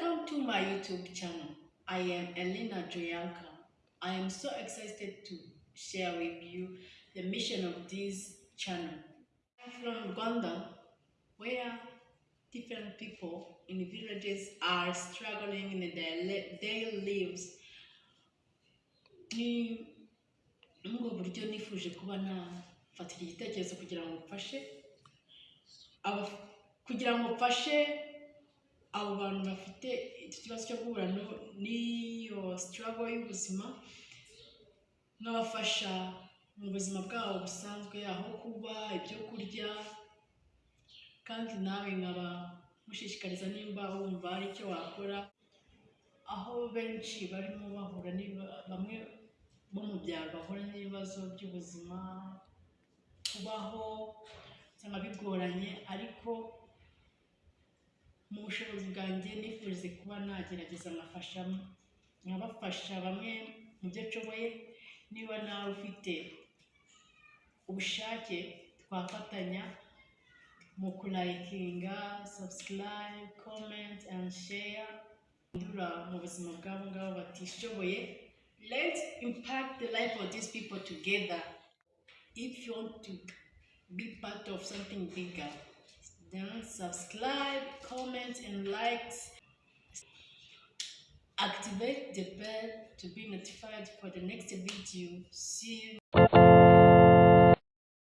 Welcome to my YouTube channel. I am Elena Joyanka. I am so excited to share with you the mission of this channel. I'm from Rwanda, where different people in villages are struggling in their daily lives. Ni muri ubwo buryo nifuje kuba nafatira igitekerezo kugira ngo mfashe kugira ngo mfashe abo bantu bafite iki kibazo cyo guhura n'iyo struggle y'ubuzima nkabafasha mu buzima bwabo busanzwe aho kuba ibyo kurya kandi nawe nkaba mushishikariza nimba wumva hari icyo wakora. Aho benshi barimo bahura bamwe bo mu byaro bahura n'ibibazo by'ubuzima kubaho bigoranye ariko mu bushobozi bwanjye nifuje kuba nagerageza nkafasha nkabafasha bamwe mu byo nshoboye niba nawe ufite ubushake twafatanya mu kulayikinga subscribe comment and share. Ndura mu buzima bw'abo ngabo batishoboye. Let's impact the life of these people together. If you want to be part of something bigger then subscribe comment and likes activate the bell to be notified for the next video. See you